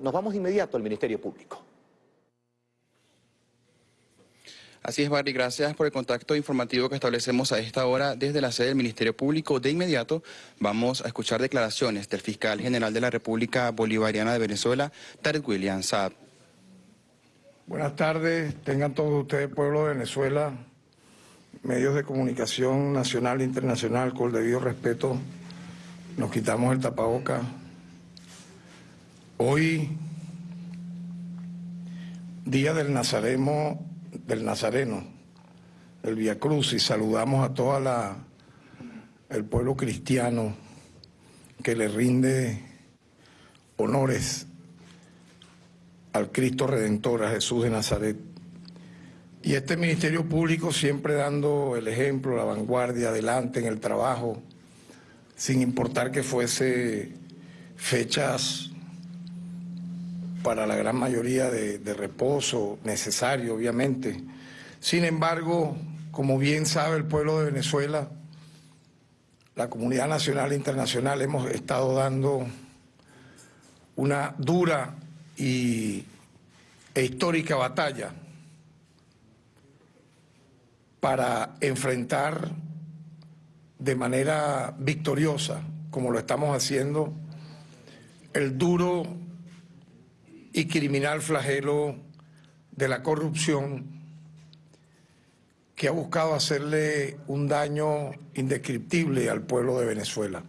nos vamos de inmediato al Ministerio Público. Así es, Barry, gracias por el contacto informativo que establecemos a esta hora desde la sede del Ministerio Público. De inmediato vamos a escuchar declaraciones del fiscal general de la República Bolivariana de Venezuela, Tarek William Saab. Buenas tardes, tengan todos ustedes, pueblo de Venezuela, medios de comunicación nacional e internacional, con el debido respeto, nos quitamos el tapaboca. Hoy, día del Nazareno, del Nazareno, del Via Cruz, y saludamos a toda la el pueblo cristiano que le rinde honores al Cristo Redentor, a Jesús de Nazaret. Y este Ministerio Público siempre dando el ejemplo, la vanguardia, adelante en el trabajo, sin importar que fuese fechas para la gran mayoría de, reposo, necesario obviamente. Sin embargo, como bien sabe el pueblo de Venezuela, la comunidad nacional e internacional hemos estado dando una dura y, e histórica batalla para enfrentar de manera victoriosa, como lo estamos haciendo, el duro y criminal flagelo de la corrupción que ha buscado hacerle un daño indescriptible al pueblo de Venezuela.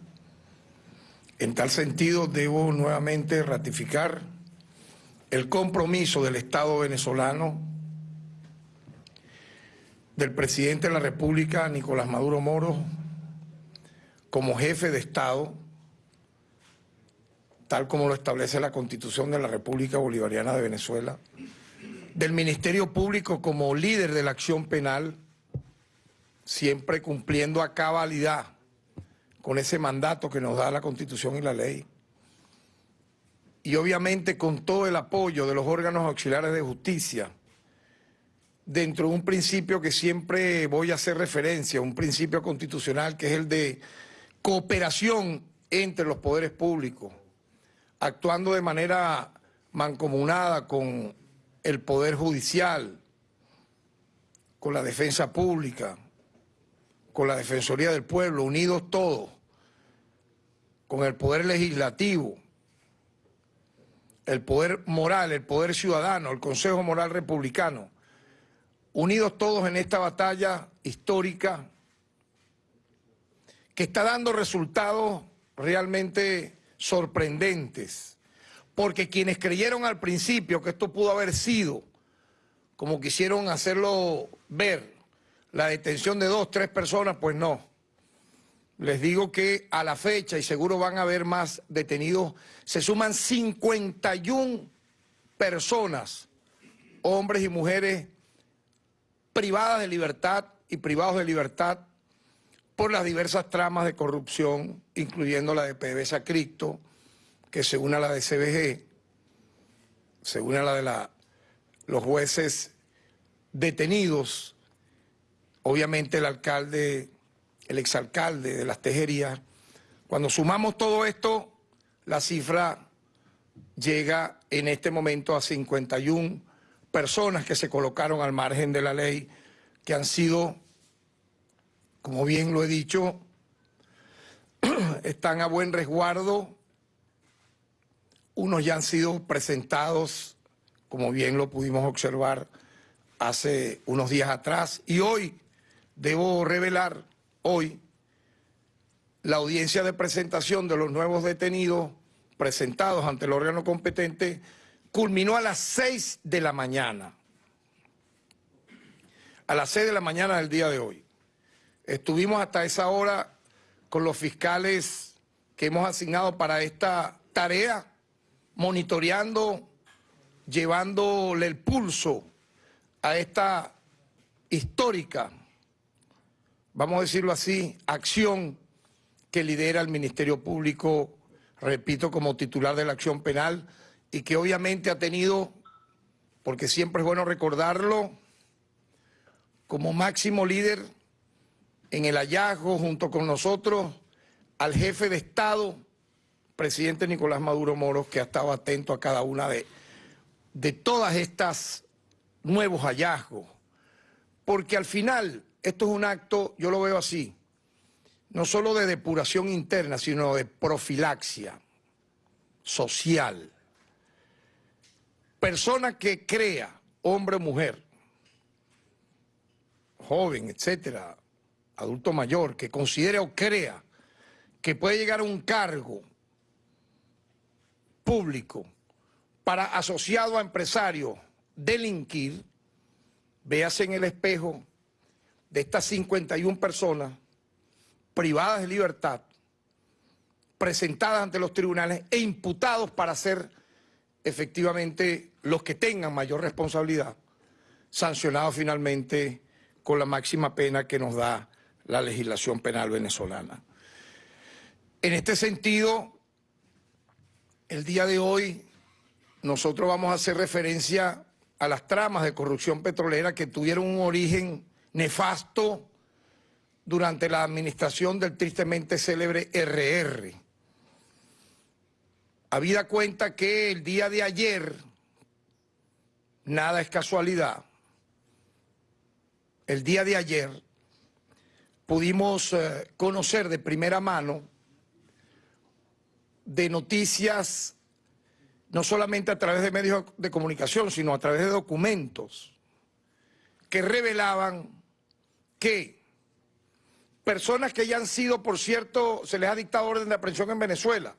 En tal sentido, debo nuevamente ratificar el compromiso del Estado venezolano, del presidente de la República, Nicolás Maduro Moro, como jefe de Estado, tal como lo establece la Constitución de la República Bolivariana de Venezuela, del Ministerio Público como líder de la acción penal, siempre cumpliendo a cabalidad con ese mandato que nos da la Constitución y la ley, y obviamente con todo el apoyo de los órganos auxiliares de justicia, dentro de un principio que siempre voy a hacer referencia, un principio constitucional que es el de cooperación entre los poderes públicos, actuando de manera mancomunada con el Poder Judicial, con la Defensa Pública, con la Defensoría del Pueblo, unidos todos, con el Poder Legislativo, el poder moral, el poder ciudadano, el Consejo Moral Republicano, unidos todos en esta batalla histórica que está dando resultados realmente sorprendentes, porque quienes creyeron al principio que esto pudo haber sido, como quisieron hacerlo ver, la detención de dos, tres personas, pues no. Les digo que a la fecha, y seguro van a haber más detenidos, se suman 51 personas, hombres y mujeres, privadas de libertad y privados de libertad por las diversas tramas de corrupción, incluyendo la de PDVSA Cripto, que se une a la de CBG, se une a la de los jueces detenidos, obviamente el alcalde el exalcalde de las tejerías. Cuando sumamos todo esto, la cifra llega en este momento a 51 personas que se colocaron al margen de la ley, que han sido, como bien lo he dicho, están a buen resguardo. Unos ya han sido presentados, como bien lo pudimos observar hace unos días atrás, y hoy debo revelar hoy la audiencia de presentación de los nuevos detenidos presentados ante el órgano competente culminó a las 6 de la mañana. A las 6 de la mañana del día de hoy. Estuvimos hasta esa hora con los fiscales que hemos asignado para esta tarea, monitoreando, llevándole el pulso a esta histórica vamos a decirlo así, acción que lidera el Ministerio Público, repito, como titular de la acción penal, y que obviamente ha tenido, porque siempre es bueno recordarlo, como máximo líder en el hallazgo junto con nosotros al jefe de Estado, presidente Nicolás Maduro Moros, que ha estado atento a cada una de, de todas estas nuevos hallazgos. Porque al final, esto es un acto, yo lo veo así, no solo de depuración interna, sino de profilaxia social. Persona que crea, hombre o mujer, joven, etcétera, adulto mayor, que considere o crea que puede llegar a un cargo público para asociado a empresario delinquir, véase en el espejo de estas 51 personas privadas de libertad, presentadas ante los tribunales e imputados para ser efectivamente los que tengan mayor responsabilidad, sancionados finalmente con la máxima pena que nos da la legislación penal venezolana. En este sentido, el día de hoy nosotros vamos a hacer referencia a las tramas de corrupción petrolera que tuvieron un origen nefasto durante la administración del tristemente célebre RR. Habida cuenta que el día de ayer, nada es casualidad, el día de ayer pudimos eh, conocer de primera mano de noticias, no solamente a través de medios de comunicación, sino a través de documentos, que revelaban que personas que ya han sido, por cierto, se les ha dictado orden de aprehensión en Venezuela.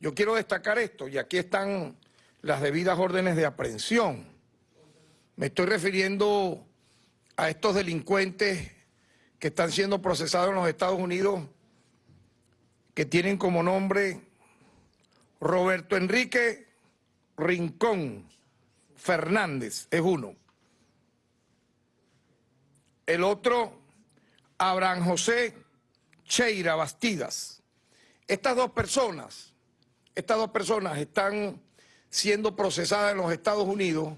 Yo quiero destacar esto, y aquí están las debidas órdenes de aprehensión. Me estoy refiriendo a estos delincuentes que están siendo procesados en los Estados Unidos, que tienen como nombre Roberto Enrique Rincón Fernández, es uno. El otro, Abraham José Cheira Bastidas. Estas dos personas, estas dos personas están siendo procesadas en los Estados Unidos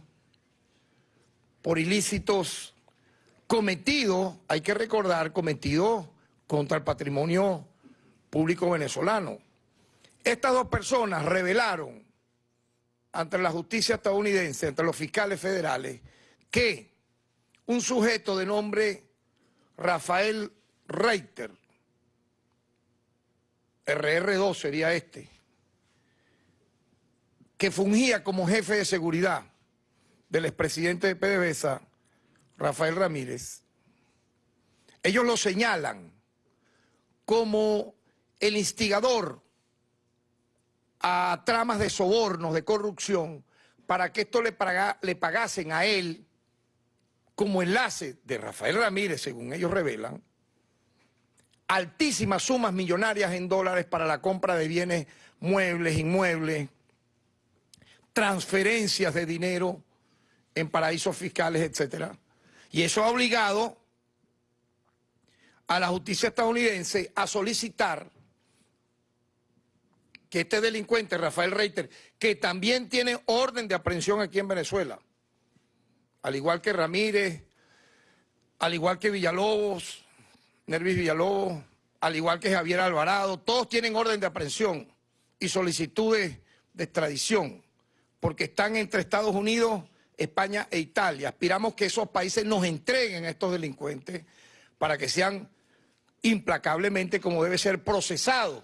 por ilícitos cometidos, hay que recordar, cometidos contra el patrimonio público venezolano. Estas dos personas revelaron ante la justicia estadounidense, ante los fiscales federales, que un sujeto de nombre Rafael Reiter, RR2 sería este, que fungía como jefe de seguridad del expresidente de PDVSA, Rafael Ramírez, ellos lo señalan como el instigador a tramas de sobornos, de corrupción, para que esto le, pagasen a él como enlace de Rafael Ramírez, según ellos revelan, altísimas sumas millonarias en dólares para la compra de bienes muebles, inmuebles, transferencias de dinero en paraísos fiscales, etcétera. Y eso ha obligado a la justicia estadounidense a solicitar que este delincuente, Rafael Reiter, que también tiene orden de aprehensión aquí en Venezuela, al igual que Ramírez, al igual que Villalobos, Nervis Villalobos, al igual que Javier Alvarado, todos tienen orden de aprehensión y solicitudes de extradición, porque están entre Estados Unidos, España e Italia. Aspiramos que esos países nos entreguen a estos delincuentes para que sean implacablemente, como debe ser, procesados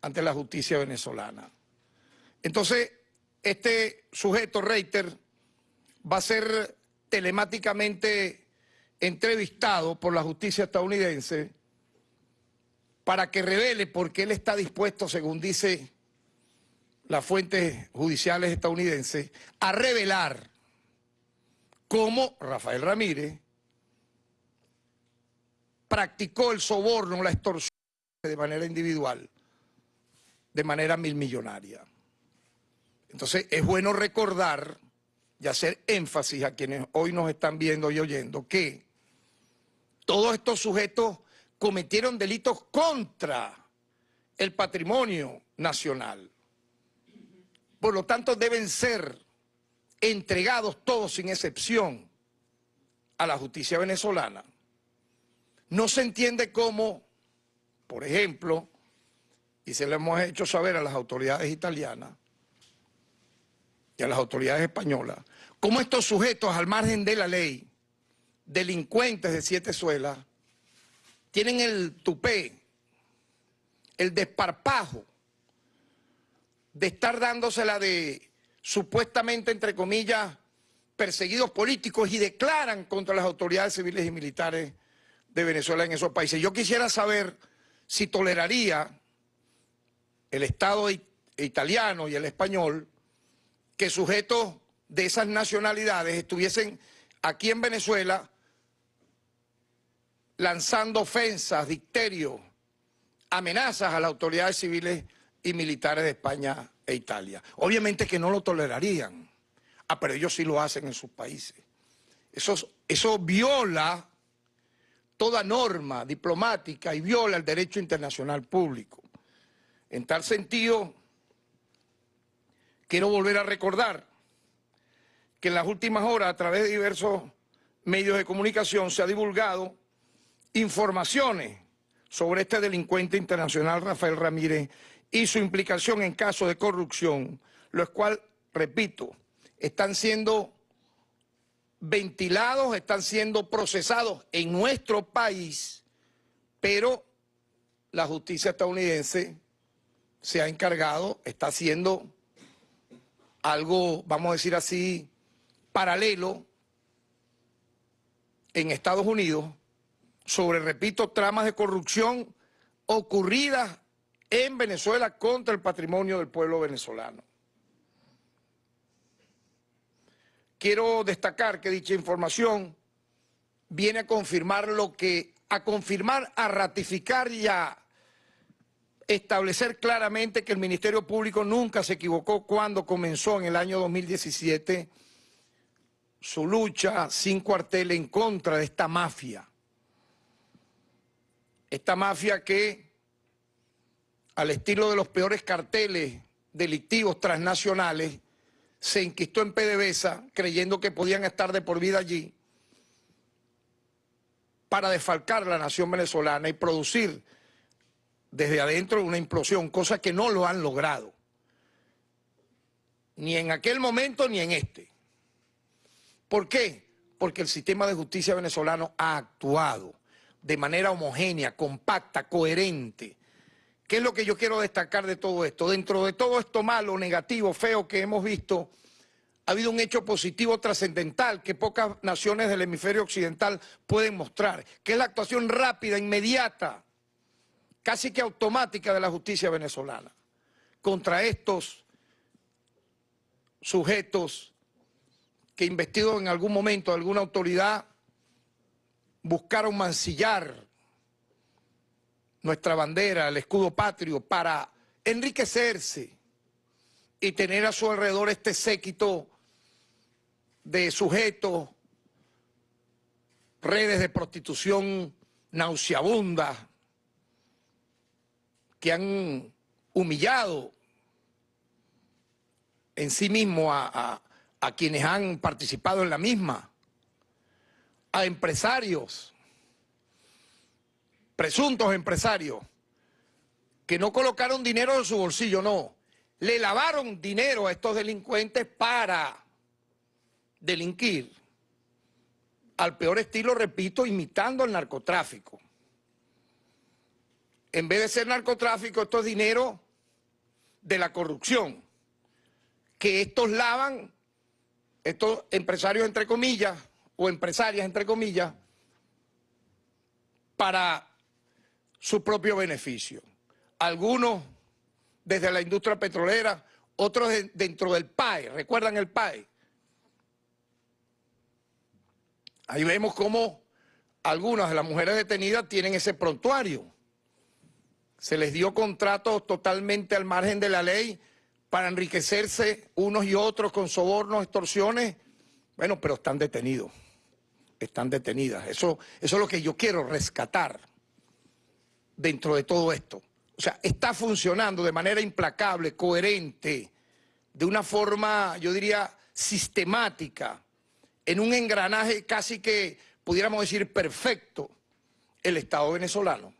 ante la justicia venezolana. Entonces, este sujeto, Reiter, va a ser telemáticamente entrevistado por la justicia estadounidense para que revele por qué él está dispuesto, según dice las fuentes judiciales estadounidenses, a revelar cómo Rafael Ramírez practicó el soborno, la extorsión de manera individual de manera mil millonaria. Entonces es bueno recordar y hacer énfasis a quienes hoy nos están viendo y oyendo que todos estos sujetos cometieron delitos contra el patrimonio nacional. Por lo tanto deben ser entregados todos sin excepción a la justicia venezolana. No se entiende cómo, por ejemplo, y se lo hemos hecho saber a las autoridades italianas y a las autoridades españolas, cómo estos sujetos al margen de la ley, delincuentes de siete suelas, tienen el tupé, el desparpajo de estar dándosela de supuestamente, entre comillas, perseguidos políticos y declaran contra las autoridades civiles y militares de Venezuela en esos países. Yo quisiera saber si toleraría el Estado italiano y el español que sujetos de esas nacionalidades estuviesen aquí en Venezuela lanzando ofensas, dicterios, amenazas a las autoridades civiles y militares de España e Italia. Obviamente que no lo tolerarían. Ah, pero ellos sí lo hacen en sus países. Eso, eso viola toda norma diplomática y viola el derecho internacional público. En tal sentido, quiero volver a recordar que en las últimas horas, a través de diversos medios de comunicación, se ha divulgado informaciones sobre este delincuente internacional Rafael Ramírez y su implicación en casos de corrupción, los cuales, repito, están siendo ventilados, están siendo procesados en nuestro país, pero la justicia estadounidense se ha encargado, está haciendo algo, vamos a decir así, paralelo en Estados Unidos sobre, repito, tramas de corrupción ocurridas en Venezuela contra el patrimonio del pueblo venezolano. Quiero destacar que dicha información viene a confirmar lo que, a confirmar, a ratificar y a establecer claramente que el Ministerio Público nunca se equivocó cuando comenzó en el año 2017 su lucha sin cuartel en contra de esta mafia. Esta mafia que, al estilo de los peores carteles delictivos transnacionales, se inquistó en PDVSA creyendo que podían estar de por vida allí para desfalcar la nación venezolana y producir desde adentro una implosión, cosa que no lo han logrado, ni en aquel momento ni en este. ¿Por qué? Porque el sistema de justicia venezolano ha actuado de manera homogénea, compacta, coherente. ¿Qué es lo que yo quiero destacar de todo esto? Dentro de todo esto malo, negativo, feo que hemos visto, ha habido un hecho positivo trascendental que pocas naciones del hemisferio occidental pueden mostrar, que es la actuación rápida, inmediata, casi que automática de la justicia venezolana contra estos sujetos que investidos en algún momento de alguna autoridad buscaron mancillar nuestra bandera, el escudo patrio, para enriquecerse y tener a su alrededor este séquito de sujetos, redes de prostitución nauseabundas que han humillado en sí mismo a, a quienes han participado en la misma, a empresarios, presuntos empresarios, que no colocaron dinero en su bolsillo, no, le lavaron dinero a estos delincuentes para delinquir al peor estilo, repito, imitando al narcotráfico. En vez de ser narcotráfico, esto es dinero de la corrupción, que estos lavan, estos empresarios entre comillas, o empresarias entre comillas, para su propio beneficio. Algunos desde la industria petrolera, otros dentro del PAE, ¿recuerdan el PAE? Ahí vemos cómo algunas de las mujeres detenidas tienen ese prontuario. Se les dio contratos totalmente al margen de la ley para enriquecerse unos y otros con sobornos, extorsiones. Bueno, pero están detenidos. Están detenidas. Eso, eso es lo que yo quiero rescatar dentro de todo esto. O sea, está funcionando de manera implacable, coherente, de una forma, yo diría, sistemática, en un engranaje casi que, pudiéramos decir, perfecto, el Estado venezolano.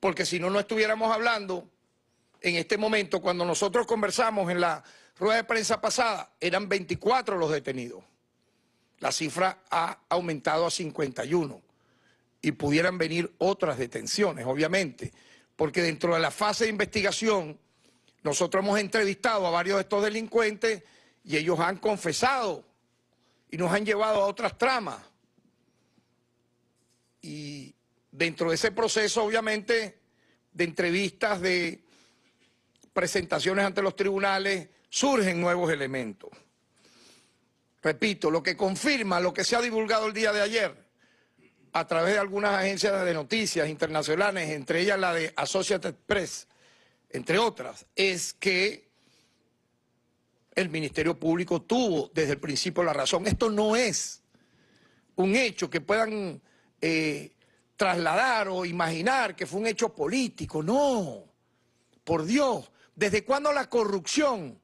Porque si no, no estuviéramos hablando En este momento, cuando nosotros conversamos en la rueda de prensa pasada, eran 24 los detenidos. La cifra ha aumentado a 51 y pudieran venir otras detenciones, obviamente, porque dentro de la fase de investigación nosotros hemos entrevistado a varios de estos delincuentes y ellos han confesado y nos han llevado a otras tramas. Y dentro de ese proceso, obviamente, de entrevistas, de presentaciones ante los tribunales, surgen nuevos elementos. Repito, lo que confirma lo que se ha divulgado el día de ayer a través de algunas agencias de noticias internacionales, entre ellas la de Associated Press, entre otras, es que el Ministerio Público tuvo desde el principio la razón. Esto no es un hecho que puedan eh, trasladar o imaginar que fue un hecho político, no. Por Dios, ¿desde cuándo la corrupción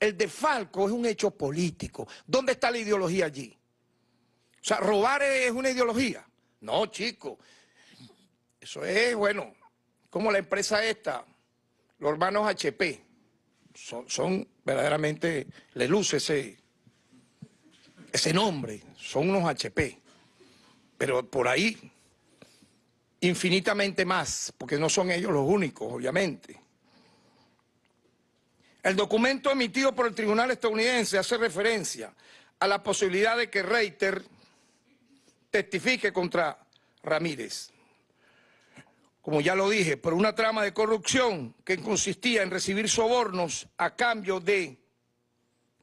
el defalco es un hecho político. ¿Dónde está la ideología allí? O sea, robar es una ideología. No, chico. Eso es, bueno, como la empresa esta, los hermanos HP. Son, verdaderamente, le luce ese, ese nombre. Son unos HP. Pero por ahí, infinitamente más, porque no son ellos los únicos, obviamente. El documento emitido por el tribunal estadounidense hace referencia a la posibilidad de que Reiter testifique contra Ramírez. Como ya lo dije, por una trama de corrupción que consistía en recibir sobornos a cambio de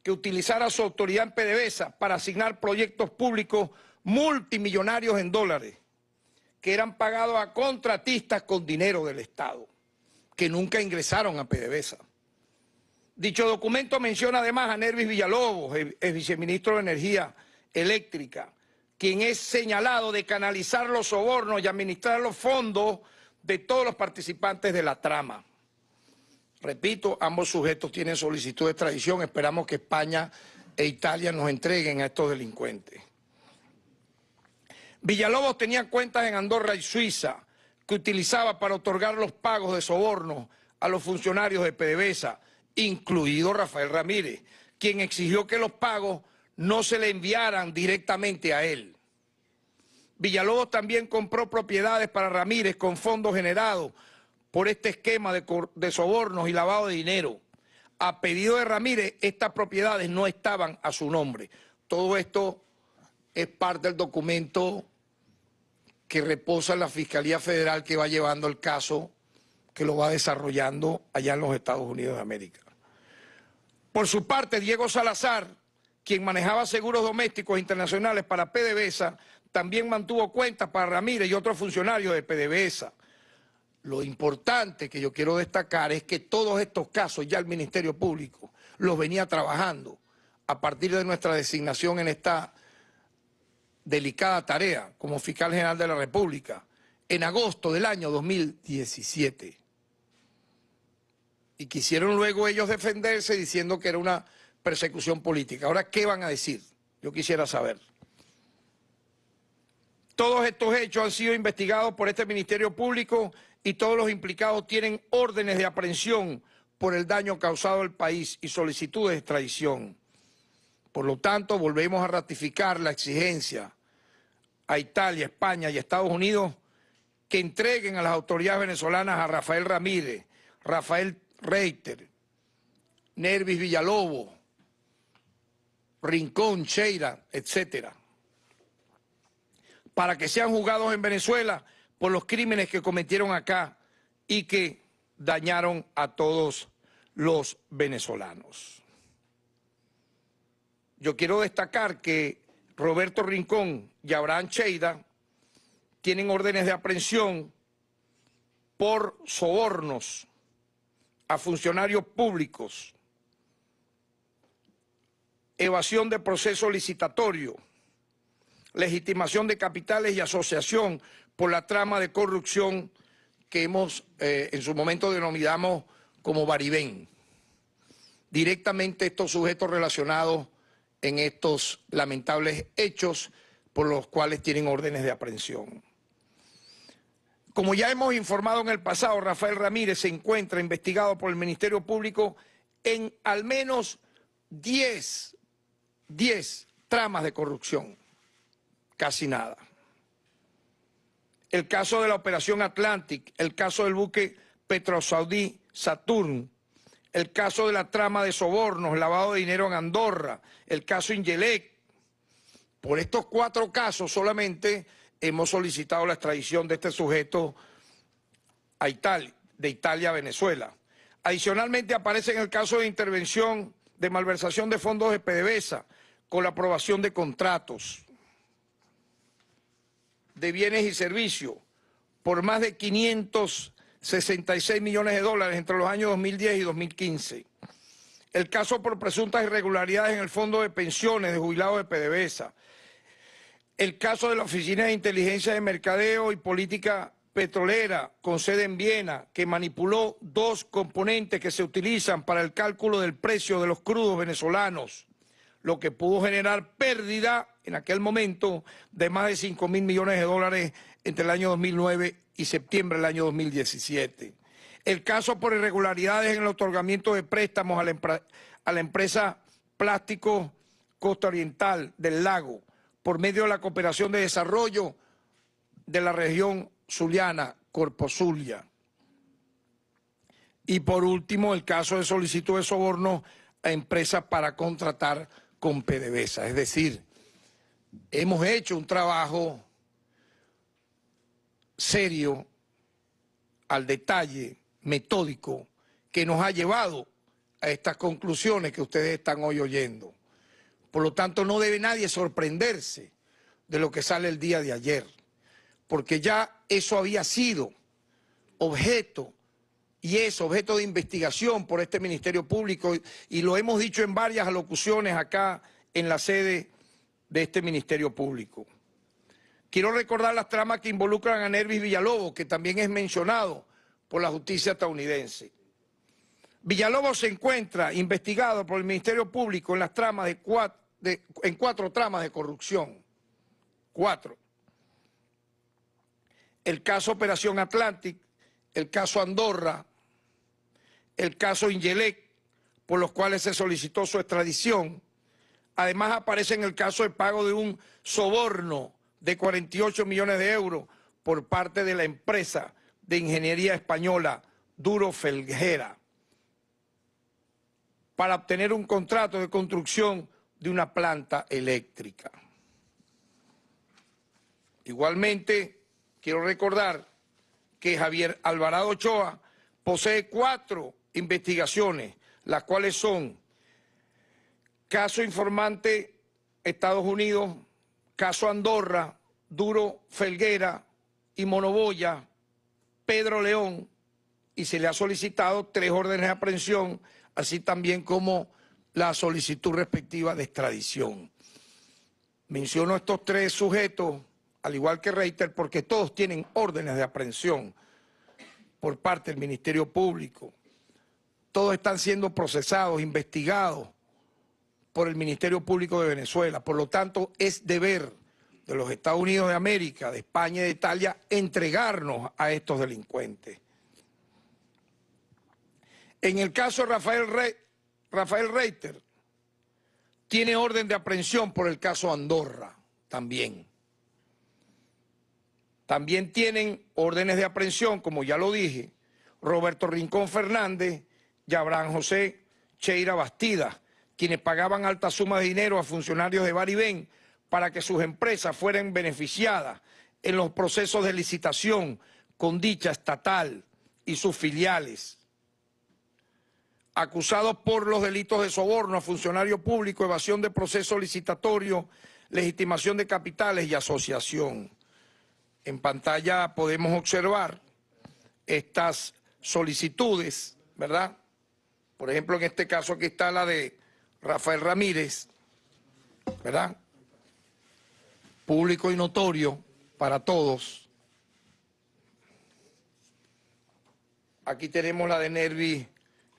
que utilizara su autoridad en PDVSA para asignar proyectos públicos multimillonarios en dólares, que eran pagados a contratistas con dinero del Estado, que nunca ingresaron a PDVSA. Dicho documento menciona además a Nervis Villalobos, el, viceministro de Energía Eléctrica, quien es señalado de canalizar los sobornos y administrar los fondos de todos los participantes de la trama. Repito, ambos sujetos tienen solicitud de extradición. Esperamos que España e Italia nos entreguen a estos delincuentes. Villalobos tenía cuentas en Andorra y Suiza que utilizaba para otorgar los pagos de sobornos a los funcionarios de PDVSA, incluido Rafael Ramírez, quien exigió que los pagos no se le enviaran directamente a él. Villalobos también compró propiedades para Ramírez con fondos generados por este esquema de, de, sobornos y lavado de dinero. A pedido de Ramírez, estas propiedades no estaban a su nombre. Todo esto es parte del documento que reposa en la Fiscalía Federal que va llevando el caso, que lo va desarrollando allá en los Estados Unidos de América. Por su parte, Diego Salazar, quien manejaba seguros domésticos internacionales para PDVSA, también mantuvo cuentas para Ramírez y otros funcionarios de PDVSA. Lo importante que yo quiero destacar es que todos estos casos ya el Ministerio Público los venía trabajando a partir de nuestra designación en esta delicada tarea como fiscal general de la República en agosto del año 2017 y quisieron luego ellos defenderse diciendo que era una persecución política. Ahora, ¿qué van a decir? Yo quisiera saber. Todos estos hechos han sido investigados por este Ministerio Público y todos los implicados tienen órdenes de aprehensión por el daño causado al país y solicitudes de extradición. Por lo tanto, volvemos a ratificar la exigencia a Italia, España y Estados Unidos que entreguen a las autoridades venezolanas a Rafael Ramírez, Rafael Reiter, Nervis Villalobos, Rincón, Cheira, etcétera, para que sean juzgados en Venezuela por los crímenes que cometieron acá y que dañaron a todos los venezolanos. Yo quiero destacar que Roberto Rincón y Abraham Cheida tienen órdenes de aprehensión por sobornos a funcionarios públicos, evasión de proceso licitatorio, legitimación de capitales y asociación por la trama de corrupción que hemos eh, en su momento denominamos como Baribén. Directamente estos sujetos relacionados en estos lamentables hechos por los cuales tienen órdenes de aprehensión. Como ya hemos informado en el pasado, Rafael Ramírez se encuentra investigado por el Ministerio Público en al menos 10, 10 tramas de corrupción. Casi nada. El caso de la Operación Atlantic, el caso del buque Petrosaudí Saturn, el caso de la trama de sobornos, lavado de dinero en Andorra, el caso Ingelec. Por estos cuatro casos solamente hemos solicitado la extradición de este sujeto a Italia, de Italia a Venezuela. Adicionalmente aparece en el caso de intervención de malversación de fondos de PDVSA con la aprobación de contratos de bienes y servicios por más de 566 millones de dólares entre los años 2010 y 2015. El caso por presuntas irregularidades en el fondo de pensiones de jubilados de PDVSA, el caso de la Oficina de Inteligencia de Mercadeo y Política Petrolera con sede en Viena, que manipuló dos componentes que se utilizan para el cálculo del precio de los crudos venezolanos, lo que pudo generar pérdida en aquel momento de más de 5 mil millones de dólares entre el año 2009 y septiembre del año 2017. El caso por irregularidades en el otorgamiento de préstamos a la, empresa Plástico Costa Oriental del Lago, por medio de la cooperación de desarrollo de la región zuliana, Corpo Zulia. Y por último, el caso de solicitud de soborno a empresas para contratar con PDVSA. Es decir, hemos hecho un trabajo serio, al detalle, metódico, que nos ha llevado a estas conclusiones que ustedes están hoy oyendo. Por lo tanto, no debe nadie sorprenderse de lo que sale el día de ayer, porque ya eso había sido objeto y es objeto de investigación por este Ministerio Público y lo hemos dicho en varias alocuciones acá en la sede de este Ministerio Público. Quiero recordar las tramas que involucran a Nervis Villalobos, que también es mencionado por la justicia estadounidense. Villalobos se encuentra investigado por el Ministerio Público en las tramas de cuatro, en cuatro tramas de corrupción. Cuatro. El caso Operación Atlantic, el caso Andorra, el caso Ingelec, por los cuales se solicitó su extradición. Además aparece en el caso el pago de un soborno de 48 millones de euros por parte de la empresa de ingeniería española Duro Felguera para obtener un contrato de construcción de una planta eléctrica. Igualmente, quiero recordar que Javier Alvarado Ochoa posee cuatro investigaciones, las cuales son caso informante Estados Unidos, caso Andorra, Duro Felguera y Monoboya, Pedro León, y se le ha solicitado tres órdenes de aprehensión así también como la solicitud respectiva de extradición. Menciono estos tres sujetos, al igual que Reiter, porque todos tienen órdenes de aprehensión por parte del Ministerio Público. Todos están siendo procesados, investigados por el Ministerio Público de Venezuela. Por lo tanto, es deber de los Estados Unidos de América, de España y de Italia entregarnos a estos delincuentes. En el caso de Rafael, Rafael Reiter, tiene orden de aprehensión por el caso Andorra, también. También tienen órdenes de aprehensión, como ya lo dije, Roberto Rincón Fernández y Abraham José Cheira Bastida, quienes pagaban alta suma de dinero a funcionarios de Baribén para que sus empresas fueran beneficiadas en los procesos de licitación con dicha estatal y sus filiales acusados por los delitos de soborno a funcionario público, evasión de proceso licitatorio, legitimación de capitales y asociación. En pantalla podemos observar estas solicitudes, ¿verdad? Por ejemplo, en este caso aquí está la de Rafael Ramírez, ¿verdad? Público y notorio para todos. Aquí tenemos la de Nervi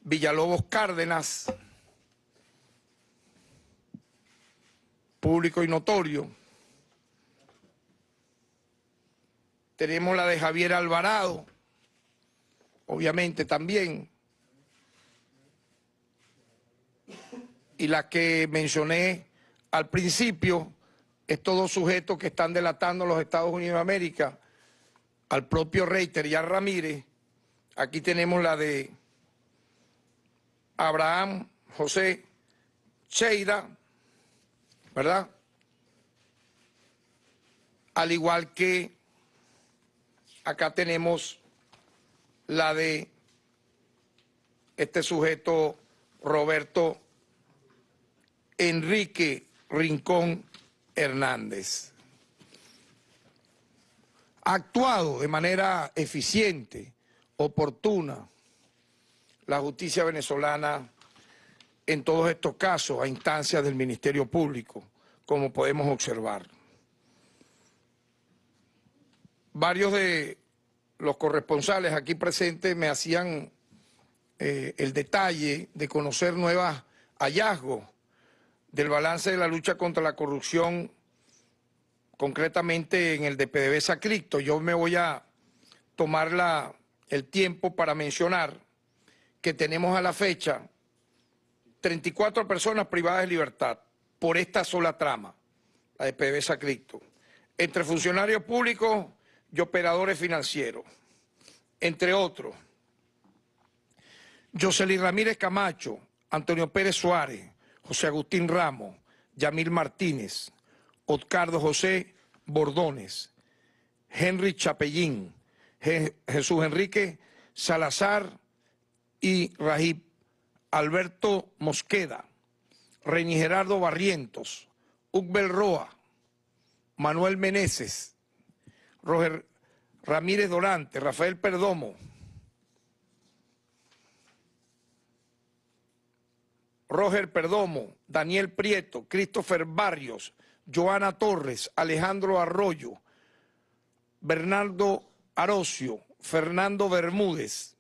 Villalobos Cárdenas, público y notorio. Tenemos la de Javier Alvarado, obviamente también. Y la que mencioné al principio, estos dos sujetos que están delatando a los Estados Unidos de América, al propio Reiter y a Ramírez. Aquí tenemos la de Abraham José Cheira, ¿verdad? Al igual que acá tenemos la de este sujeto Roberto Enrique Rincón Hernández. Ha actuado de manera eficiente, oportuna, la justicia venezolana en todos estos casos a instancias del Ministerio Público, como podemos observar. Varios de los corresponsales aquí presentes me hacían eh, el detalle de conocer nuevos hallazgos del balance de la lucha contra la corrupción, concretamente en el de PDVSA Cripto. Yo me voy a tomar la, el tiempo para mencionar que tenemos a la fecha 34 personas privadas de libertad por esta sola trama, la de PDVSA Cripto, entre funcionarios públicos y operadores financieros, entre otros. Jocelyn Ramírez Camacho, Antonio Pérez Suárez, José Agustín Ramos, Yamil Martínez, Oscardo José Bordones, Henry Chapellín, Jesús Enrique Salazar y Rajib, Alberto Mosqueda, Reni Gerardo Barrientos, Ugbel Roa, Manuel Meneses, Roger Ramírez Dorante, Rafael Perdomo, Roger Perdomo, Daniel Prieto, Christopher Barrios, Joana Torres, Alejandro Arroyo, Bernardo Arocio, Fernando Bermúdez,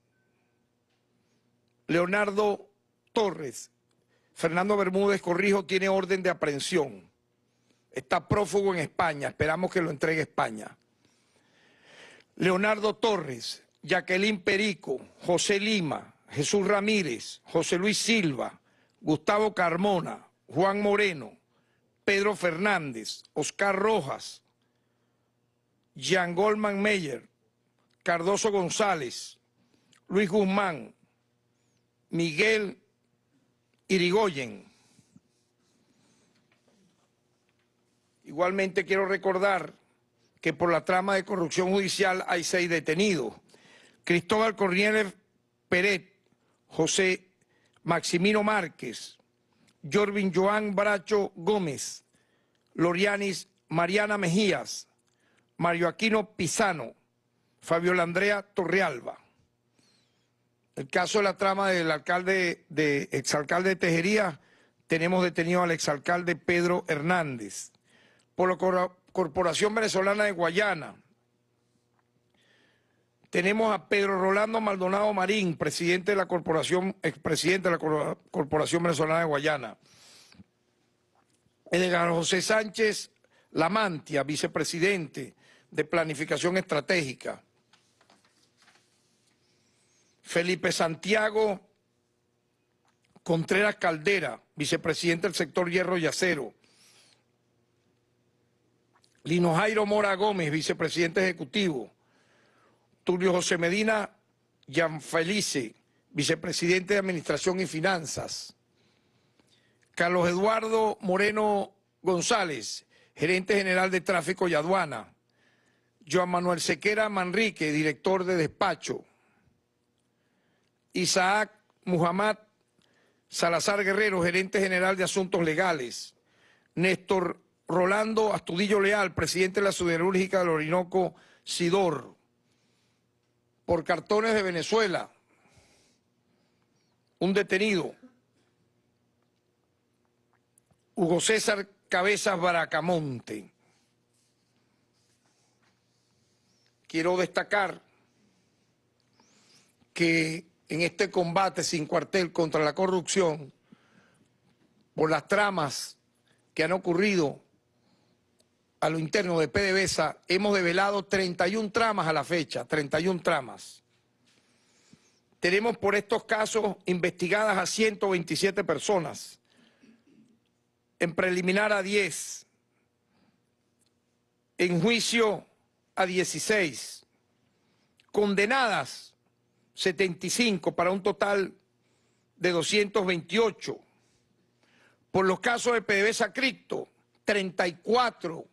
Leonardo Torres, Fernando Bermúdez Corrijo tiene orden de aprehensión. Está prófugo en España, esperamos que lo entregue España. Leonardo Torres, Jacqueline Perico, José Lima, Jesús Ramírez, José Luis Silva, Gustavo Carmona, Juan Moreno, Pedro Fernández, Oscar Rojas, Jean Goldman Meyer, Cardoso González, Luis Guzmán, Miguel Irigoyen. Igualmente quiero recordar que por la trama de corrupción judicial hay seis detenidos. Cristóbal Cornieles Peret, José Maximino Márquez, Jorvin Joan Bracho Gómez, Lorianis Mariana Mejías, Mario Aquino Pisano, Fabiola Andrea Torrealba. El caso de la trama del alcalde, de exalcalde de Tejería, tenemos detenido al exalcalde Pedro Hernández. Por la Corporación Venezolana de Guayana, tenemos a Pedro Rolando Maldonado Marín, presidente de la corporación, expresidente de la Corporación Venezolana de Guayana. Edgar José Sánchez Lamantia, vicepresidente de Planificación Estratégica. Felipe Santiago Contreras Caldera, vicepresidente del sector hierro y acero. Lino Jairo Mora Gómez, vicepresidente ejecutivo. Tulio José Medina Gianfelice, vicepresidente de Administración y Finanzas. Carlos Eduardo Moreno González, gerente general de Tráfico y Aduana. Joan Manuel Sequera Manrique, director de despacho. Isaac Muhammad Salazar Guerrero, gerente general de Asuntos Legales. Néstor Rolando Astudillo Leal, presidente de la Siderúrgica del Orinoco Sidor por cartones de Venezuela, un detenido, Hugo César Cabezas Baracamonte. Quiero destacar que en este combate sin cuartel contra la corrupción, por las tramas que han ocurrido a lo interno de PDVSA, hemos develado 31 tramas a la fecha, 31 tramas. Tenemos por estos casos investigadas a 127 personas, en preliminar a 10, en juicio a 16, condenadas 75 para un total de 228. Por los casos de PDVSA Cripto, 34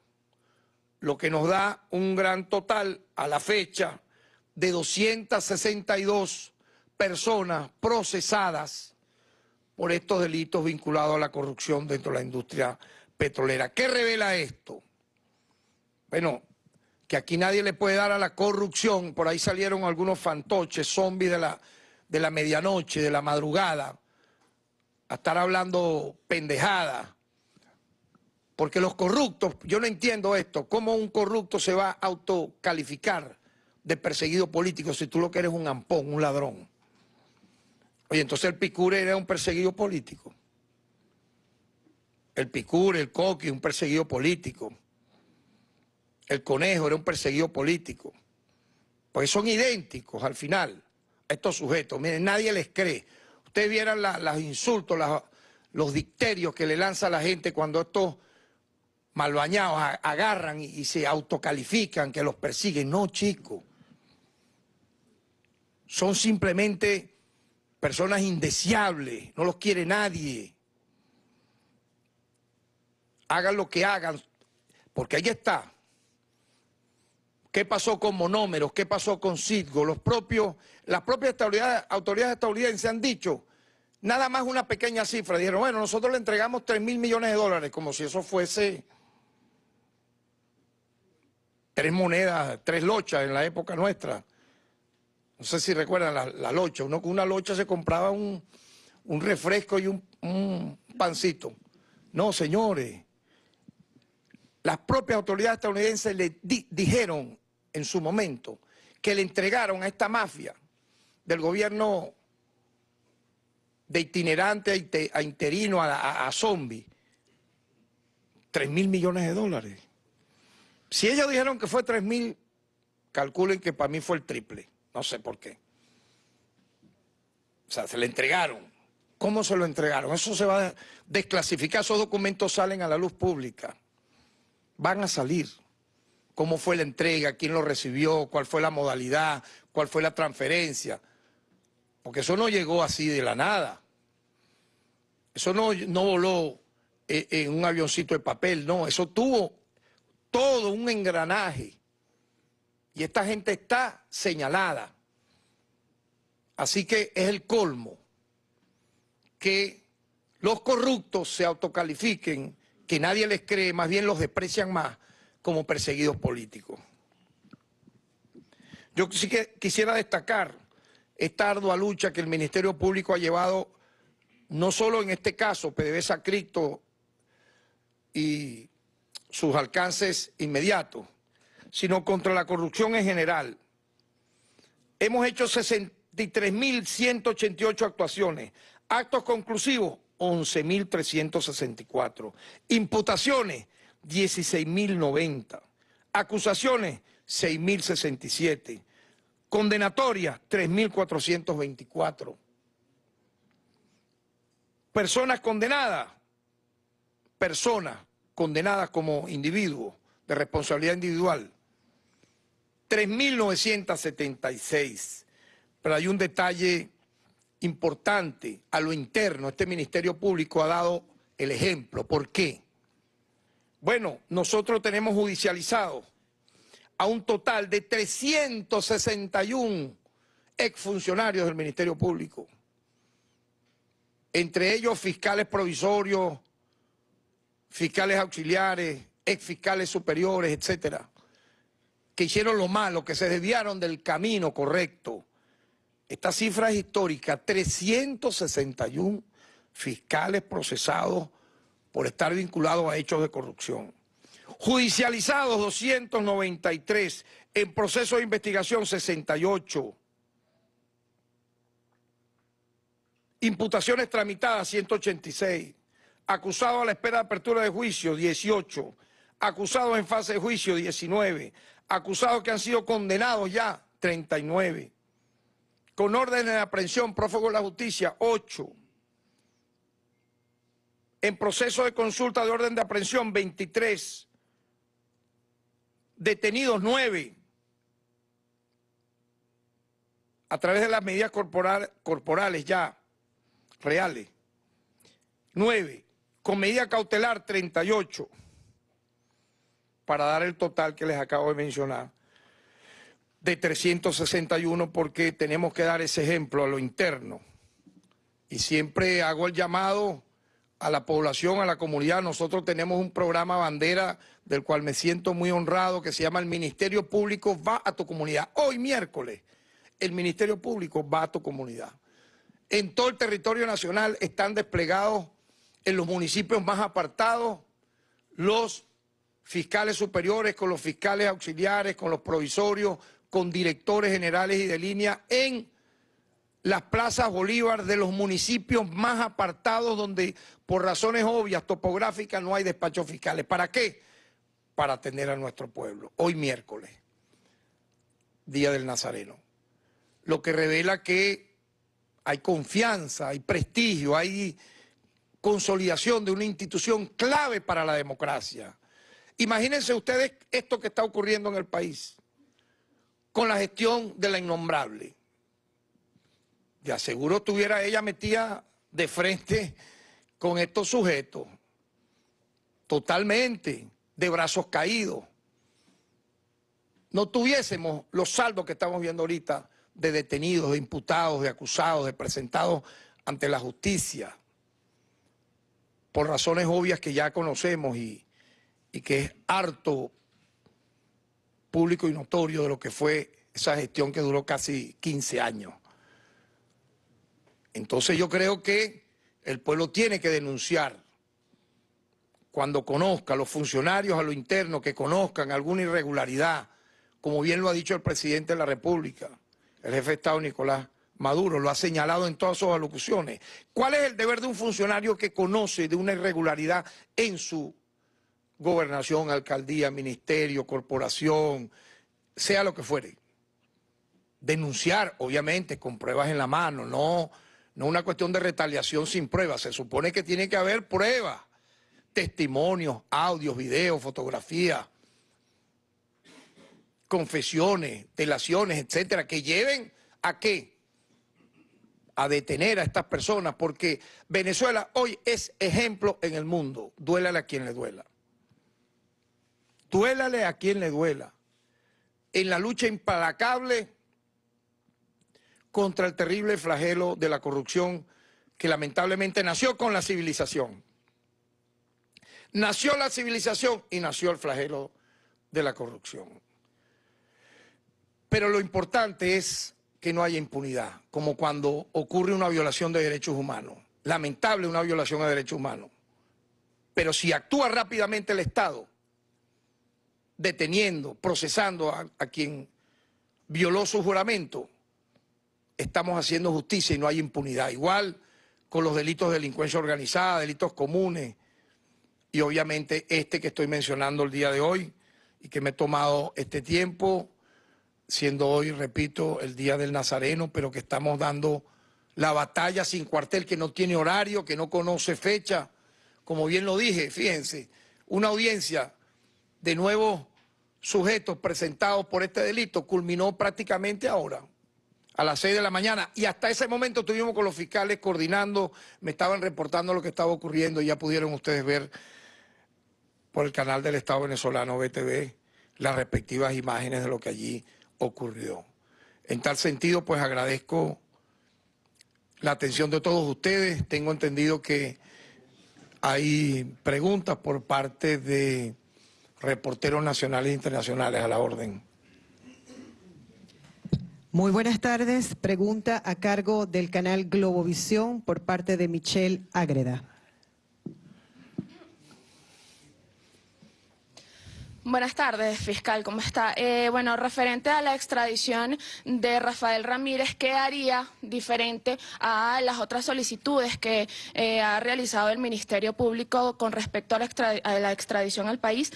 lo que nos da un gran total a la fecha de 262 personas procesadas por estos delitos vinculados a la corrupción dentro de la industria petrolera. ¿Qué revela esto? Bueno, que aquí nadie le puede dar a la corrupción, por ahí salieron algunos fantoches, zombies de la, de la medianoche, de la madrugada, a estar hablando pendejada porque los corruptos, yo no entiendo esto, ¿cómo un corrupto se va a autocalificar de perseguido político si tú lo que eres un ampón, un ladrón? Oye, entonces el Picure era un perseguido político. El Picure, el Coqui, un perseguido político. El Conejo era un perseguido político. Porque son idénticos al final, estos sujetos. Miren, nadie les cree. Ustedes vieran los insultos, los dicterios que le lanza la gente cuando estos malbañados agarran y, se autocalifican, que los persiguen. No, chicos. Son simplemente personas indeseables, no los quiere nadie. Hagan lo que hagan, porque ahí está. ¿Qué pasó con monómeros? ¿Qué pasó con Citgo? Los propios, las propias autoridades, autoridades estadounidenses han dicho, nada más una pequeña cifra. Dijeron, bueno, nosotros le entregamos 3 mil millones de dólares, como si eso fuese tres monedas, tres lochas en la época nuestra. No sé si recuerdan la, locha. Uno con una locha se compraba un, refresco y un, pancito. No, señores. Las propias autoridades estadounidenses le dijeron en su momento que le entregaron a esta mafia del gobierno de itinerante a interino a, a zombie, tres mil millones de dólares. Si ellos dijeron que fue 3 mil, calculen que para mí fue el triple. No sé por qué. O sea, se le entregaron. ¿Cómo se lo entregaron? Eso se va a desclasificar. Esos documentos salen a la luz pública. Van a salir. ¿Cómo fue la entrega? ¿Quién lo recibió? ¿Cuál fue la modalidad? ¿Cuál fue la transferencia? Porque eso no llegó así de la nada. Eso no, no voló eh, en un avioncito de papel, no. Eso tuvo todo un engranaje. Y esta gente está señalada. Así que es el colmo que los corruptos se autocalifiquen, que nadie les cree, más bien los desprecian más como perseguidos políticos. Yo sí que quisiera destacar esta ardua lucha que el Ministerio Público ha llevado, no solo en este caso, PDVSA Cripto y sus alcances inmediatos, sino contra la corrupción en general. Hemos hecho 63.188 actuaciones, actos conclusivos 11.364, imputaciones 16.090, acusaciones 6.067, condenatorias 3.424, personas condenadas, personas condenadas como individuos de responsabilidad individual. 3.976. Pero hay un detalle importante a lo interno. Este Ministerio Público ha dado el ejemplo. ¿Por qué? Bueno, nosotros tenemos judicializado a un total de 361 exfuncionarios del Ministerio Público. Entre ellos fiscales provisorios, fiscales auxiliares, ex fiscales superiores, etcétera, que hicieron lo malo, que se desviaron del camino correcto. Esta cifra es histórica, 361 fiscales procesados por estar vinculados a hechos de corrupción. Judicializados 293, en proceso de investigación 68. Imputaciones tramitadas 186 acusado a la espera de apertura de juicio, 18, Acusados en fase de juicio, 19. Acusados que han sido condenados ya, 39. Con orden de aprehensión, prófugo de la justicia, 8. En proceso de consulta de orden de aprehensión, 23. Detenidos, 9. A través de las medidas corporales ya, reales. 9. Con medida cautelar, 38. Para dar el total que les acabo de mencionar de 361 porque tenemos que dar ese ejemplo a lo interno. Y siempre hago el llamado a la población, a la comunidad. Nosotros tenemos un programa bandera del cual me siento muy honrado que se llama El Ministerio Público va a tu comunidad. Hoy miércoles, el Ministerio Público va a tu comunidad. En todo el territorio nacional están desplegados en los municipios más apartados los fiscales superiores con los fiscales auxiliares, con los provisorios, con directores generales y de línea en las plazas Bolívar de los municipios más apartados donde por razones obvias, topográficas, no hay despachos fiscales. ¿Para qué? Para atender a nuestro pueblo. Hoy miércoles, Día del Nazareno. Lo que revela que hay confianza, hay prestigio, hay consolidación de una institución clave para la democracia. Imagínense ustedes esto que está ocurriendo en el país con la gestión de la innombrable. De aseguro tuviera ella metida de frente con estos sujetos, totalmente de brazos caídos. No tuviésemos los saldos que estamos viendo ahorita de detenidos, de imputados, de acusados, de presentados ante la justicia, por razones obvias que ya conocemos y, y que es harto público y notorio de lo que fue esa gestión que duró casi 15 años. Entonces yo creo que el pueblo tiene que denunciar cuando conozca a los funcionarios a lo interno que conozcan alguna irregularidad, como bien lo ha dicho el presidente de la República, el jefe de Estado Nicolás Maduro, lo ha señalado en todas sus alocuciones. ¿Cuál es el deber de un funcionario que conoce de una irregularidad en su gobernación, alcaldía, ministerio, corporación, sea lo que fuere. Denunciar, obviamente, con pruebas en la mano, no, no una cuestión de retaliación sin pruebas. Se supone que tiene que haber pruebas, testimonios, audios, videos, fotografías, confesiones, delaciones, etcétera, que lleven a qué? A detener a estas personas, porque Venezuela hoy es ejemplo en el mundo. Duélale a quien le duela. Duélale a quien le duela. En la lucha implacable contra el terrible flagelo de la corrupción que lamentablemente nació con la civilización. Nació la civilización y nació el flagelo de la corrupción. Pero lo importante es que no haya impunidad, como cuando ocurre una violación de derechos humanos. Lamentable una violación de derechos humanos. Pero si actúa rápidamente el Estado, deteniendo, procesando a, quien violó su juramento, estamos haciendo justicia y no hay impunidad. Igual con los delitos de delincuencia organizada, delitos comunes y obviamente este que estoy mencionando el día de hoy y que me he tomado este tiempo, siendo hoy, repito, el Día del Nazareno, pero que estamos dando la batalla sin cuartel, que no tiene horario, que no conoce fecha. Como bien lo dije, fíjense, una audiencia de nuevos sujetos presentados por este delito culminó prácticamente ahora, a las 6 de la mañana. Y hasta ese momento estuvimos con los fiscales coordinando, me estaban reportando lo que estaba ocurriendo y ya pudieron ustedes ver por el canal del Estado venezolano BTV las respectivas imágenes de lo que allí ocurrió. En tal sentido, pues agradezco la atención de todos ustedes. Tengo entendido que hay preguntas por parte de reporteros nacionales e internacionales a la orden. Muy buenas tardes. Pregunta a cargo del canal Globovisión por parte de Michelle Ágreda. Buenas tardes, fiscal, ¿cómo está? Eh, bueno, referente a la extradición de Rafael Ramírez, ¿qué haría diferente a las otras solicitudes que eh, ha realizado el Ministerio Público con respecto a la, extradición al país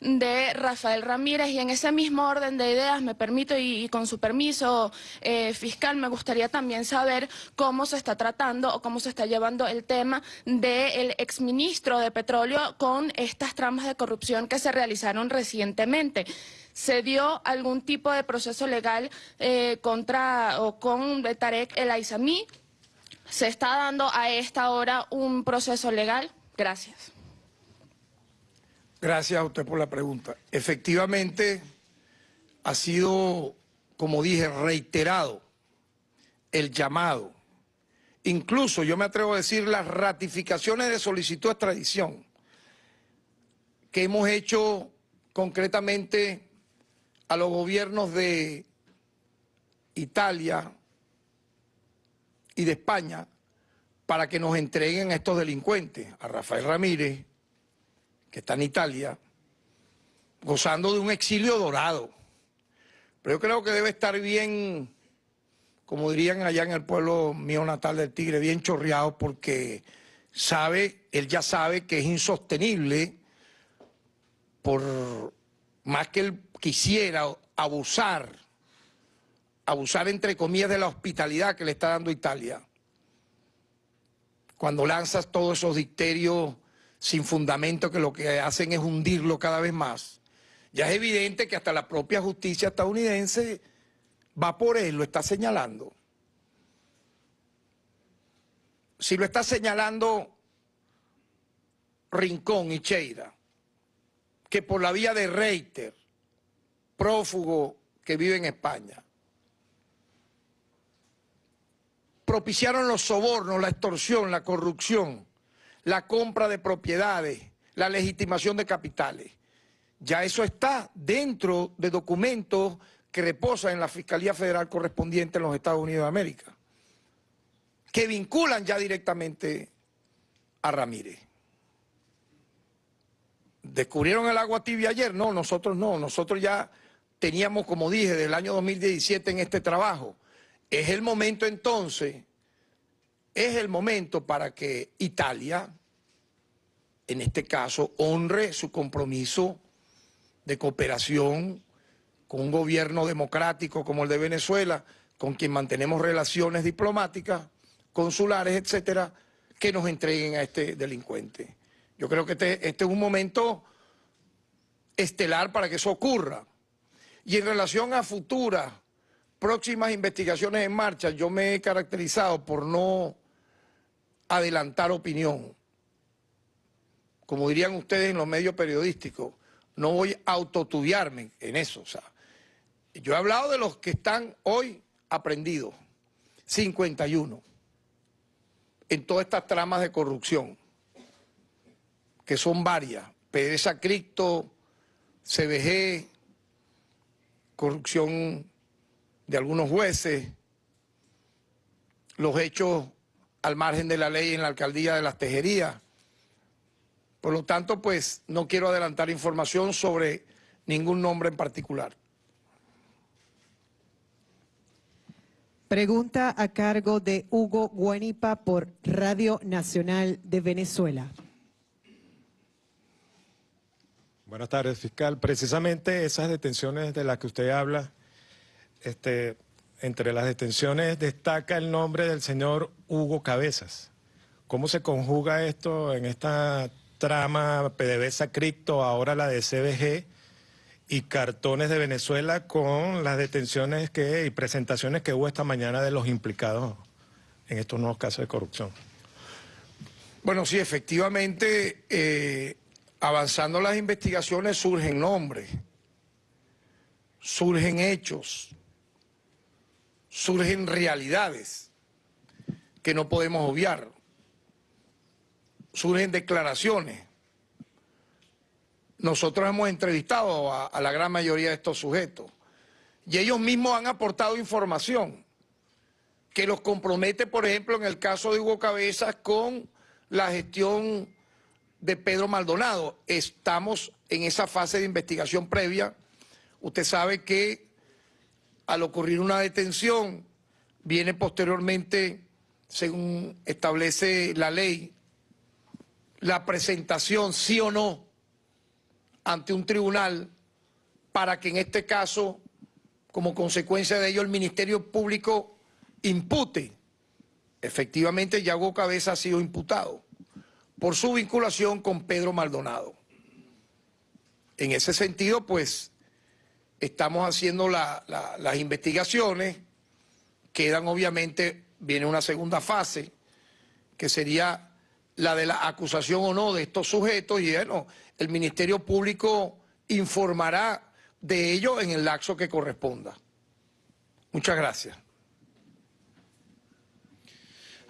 de Rafael Ramírez? Y en ese mismo orden de ideas, me permito, y, con su permiso, eh, fiscal, me gustaría también saber cómo se está tratando o cómo se está llevando el tema del exministro de Petróleo con estas tramas de corrupción que se realizaron recientemente. ¿Se dio algún tipo de proceso legal eh, contra o con Tarek El Aizami? ¿Se está dando a esta hora un proceso legal? Gracias. Gracias a usted por la pregunta. Efectivamente, ha sido, como dije, reiterado el llamado. Incluso, yo me atrevo a decir, las ratificaciones de solicitud de extradición que hemos hecho concretamente a los gobiernos de Italia y de España para que nos entreguen a estos delincuentes, a Rafael Ramírez, que está en Italia, gozando de un exilio dorado. Pero yo creo que debe estar bien, como dirían allá en el pueblo mío natal del Tigre, bien chorreado porque sabe, él ya sabe que es insostenible por más que él quisiera abusar, abusar entre comillas de la hospitalidad que le está dando Italia, cuando lanzas todos esos dicterios sin fundamento que lo que hacen es hundirlo cada vez más, ya es evidente que hasta la propia justicia estadounidense va por él, lo está señalando. Si lo está señalando Rincón y Cheira, que por la vía de Reiter, prófugo que vive en España, propiciaron los sobornos, la extorsión, la corrupción, la compra de propiedades, la legitimación de capitales. Ya eso está dentro de documentos que reposan en la Fiscalía Federal correspondiente en los Estados Unidos de América, que vinculan ya directamente a Ramírez. ¿Descubrieron el agua tibia ayer? No, nosotros no. Nosotros ya teníamos, como dije, desde el año 2017 en este trabajo. Es el momento entonces, es el momento para que Italia, en este caso, honre su compromiso de cooperación con un gobierno democrático como el de Venezuela, con quien mantenemos relaciones diplomáticas, consulares, etcétera, que nos entreguen a este delincuente. Yo creo que este, este, es un momento estelar para que eso ocurra. Y en relación a futuras, próximas investigaciones en marcha, yo me he caracterizado por no adelantar opinión. Como dirían ustedes en los medios periodísticos, no voy a autotubiarme en eso. O sea, yo he hablado de los que están hoy aprendidos, 51, en todas estas tramas de corrupción que son varias, PDVSA Cripto, CBG, corrupción de algunos jueces, los hechos al margen de la ley en la alcaldía de las Tejerías. Por lo tanto, pues no quiero adelantar información sobre ningún nombre en particular. Pregunta a cargo de Hugo Guanipa por Radio Nacional de Venezuela. Buenas tardes, fiscal. Precisamente esas detenciones de las que usted habla, este, entre las detenciones destaca el nombre del señor Hugo Cabezas. ¿Cómo se conjuga esto en esta trama PDVSA Cripto, ahora la de CBG y cartones de Venezuela con las detenciones que, y presentaciones que hubo esta mañana de los implicados en estos nuevos casos de corrupción? Bueno, sí, efectivamente, eh, avanzando las investigaciones surgen nombres, surgen hechos, surgen realidades que no podemos obviar, surgen declaraciones. Nosotros hemos entrevistado a, la gran mayoría de estos sujetos y ellos mismos han aportado información que los compromete, por ejemplo, en el caso de Hugo Cabezas con la gestión de Pedro Maldonado. Estamos en esa fase de investigación previa. Usted sabe que al ocurrir una detención, viene posteriormente, según establece la ley, la presentación, sí o no, ante un tribunal para que en este caso, como consecuencia de ello, el Ministerio Público impute. Efectivamente, Yago Cabeza ha sido imputado por su vinculación con Pedro Maldonado. En ese sentido, pues, estamos haciendo las investigaciones, quedan obviamente, viene una segunda fase, que sería la de la acusación o no de estos sujetos, y bueno, el Ministerio Público informará de ello en el lapso que corresponda. Muchas gracias.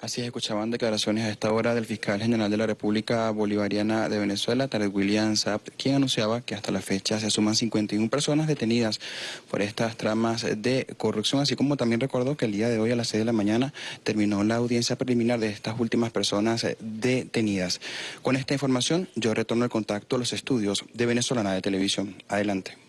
Así es, escuchaban declaraciones a esta hora del fiscal general de la República Bolivariana de Venezuela, Tarek William Saab, quien anunciaba que hasta la fecha se suman 51 personas detenidas por estas tramas de corrupción, así como también recordó que el día de hoy a las 6 de la mañana terminó la audiencia preliminar de estas últimas personas detenidas. Con esta información yo retorno el contacto a los estudios de Venezolana de Televisión. Adelante.